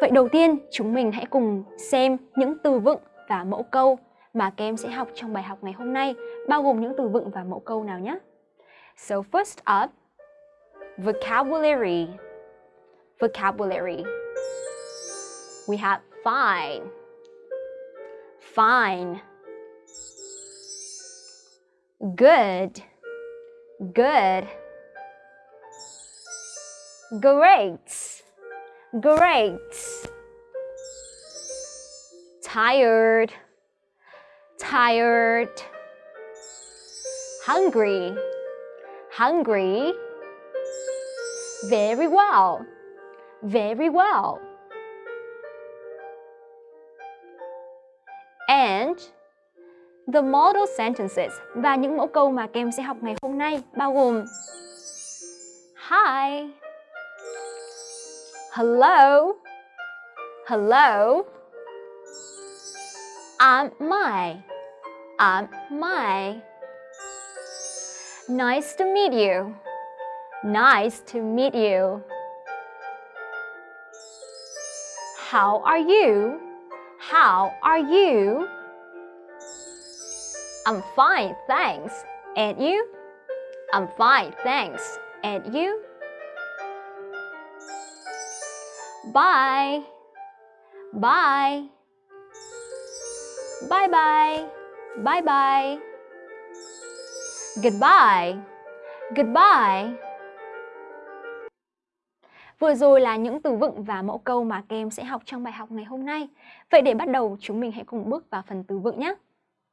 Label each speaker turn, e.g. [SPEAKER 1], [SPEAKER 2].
[SPEAKER 1] Vậy đầu tiên, chúng mình hãy cùng xem những từ vựng và mẫu câu mà các em sẽ học trong bài học ngày hôm nay, bao gồm những từ vựng và mẫu câu nào nhé. So first up, vocabulary. Vocabulary. We have fine. Fine. Good. Good. Great. Great. Tired. Tired. Hungry. Hungry. Very well. Very well. And the model sentences và những mẫu câu mà các em sẽ học ngày hôm nay bao gồm Hi Hello Hello I'm my I'm my Nice to meet you Nice to meet you How are you? How are you? I'm fine, thanks. And you? I'm fine, thanks. And you? Bye. Bye. Bye bye. Bye bye. Goodbye. Goodbye. Vừa rồi là những từ vựng và mẫu câu mà các em sẽ học trong bài học ngày hôm nay. Vậy để bắt đầu, chúng mình hãy cùng bước vào phần từ vựng nhé.